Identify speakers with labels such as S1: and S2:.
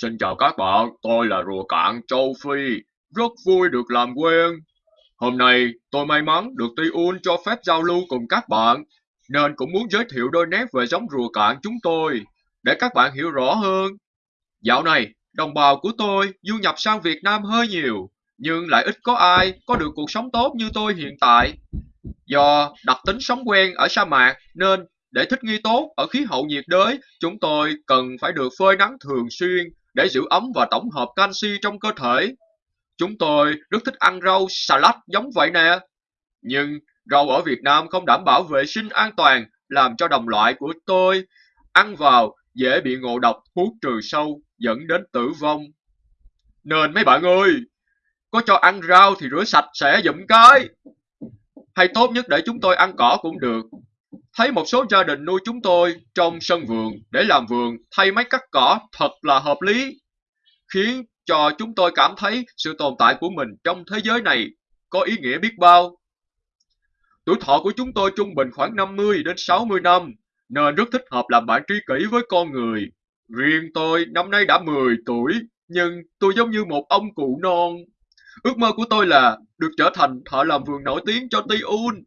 S1: Xin chào các bạn, tôi là rùa cạn châu Phi, rất vui được làm quen. Hôm nay tôi may mắn được Tiun cho phép giao lưu cùng các bạn, nên cũng muốn giới thiệu đôi nét về giống rùa cạn chúng tôi, để các bạn hiểu rõ hơn. Dạo này, đồng bào của tôi du nhập sang Việt Nam hơi nhiều, nhưng lại ít có ai có được cuộc sống tốt như tôi hiện tại. Do đặc tính sống quen ở sa mạc nên để thích nghi tốt ở khí hậu nhiệt đới, chúng tôi cần phải được phơi nắng thường xuyên để giữ ấm và tổng hợp canxi trong cơ thể. Chúng tôi rất thích ăn rau salad giống vậy nè. Nhưng rau ở Việt Nam không đảm bảo vệ sinh an toàn, làm cho đồng loại của tôi ăn vào dễ bị ngộ độc thuốc trừ sâu dẫn đến tử vong. Nên mấy bạn ơi, có cho ăn rau thì rửa sạch sẽ dụm cái. Hay tốt nhất để chúng tôi ăn cỏ cũng được. Thấy một số gia đình nuôi chúng tôi trong sân vườn để làm vườn thay máy cắt cỏ thật là hợp lý, khiến cho chúng tôi cảm thấy sự tồn tại của mình trong thế giới này có ý nghĩa biết bao. Tuổi thọ của chúng tôi trung bình khoảng 50 đến 60 năm, nên rất thích hợp làm bạn tri kỷ với con người. Riêng tôi năm nay đã 10 tuổi, nhưng tôi giống như một ông cụ non. Ước mơ của tôi là được trở thành thợ làm vườn nổi tiếng cho Ti Un.